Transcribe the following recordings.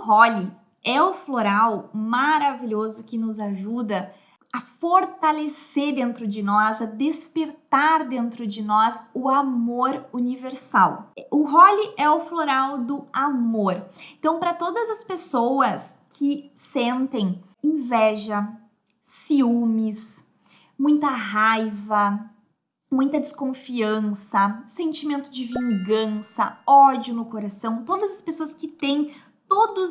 Holly é o floral maravilhoso que nos ajuda a fortalecer dentro de nós, a despertar dentro de nós o amor universal. O Holly é o floral do amor. Então, para todas as pessoas que sentem inveja, ciúmes, muita raiva, muita desconfiança, sentimento de vingança, ódio no coração, todas as pessoas que têm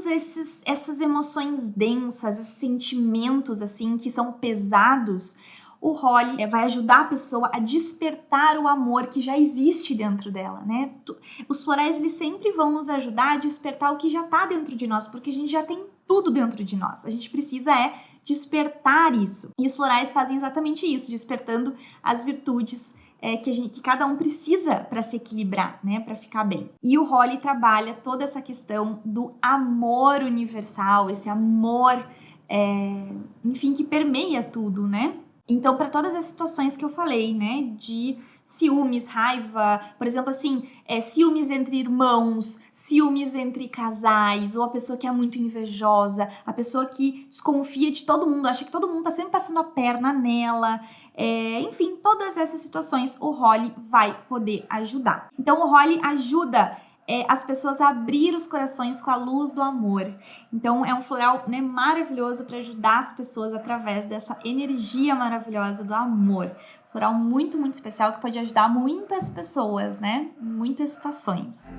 esses essas emoções densas, esses sentimentos assim que são pesados, o Holly vai ajudar a pessoa a despertar o amor que já existe dentro dela, né? Os florais eles sempre vão nos ajudar a despertar o que já está dentro de nós, porque a gente já tem tudo dentro de nós. A gente precisa é despertar isso. E os florais fazem exatamente isso, despertando as virtudes é, que, gente, que cada um precisa para se equilibrar, né, para ficar bem. E o Holly trabalha toda essa questão do amor universal, esse amor, é, enfim, que permeia tudo, né? Então, para todas as situações que eu falei, né, de ciúmes, raiva, por exemplo, assim, é, ciúmes entre irmãos, ciúmes entre casais, ou a pessoa que é muito invejosa, a pessoa que desconfia de todo mundo, acha que todo mundo tá sempre passando a perna nela, é, enfim, todas essas situações o Holly vai poder ajudar. Então, o Holly ajuda é, as pessoas a abrir os corações com a luz do amor. Então, é um floral né, maravilhoso para ajudar as pessoas através dessa energia maravilhosa do amor floral muito, muito especial que pode ajudar muitas pessoas, né? Muitas situações.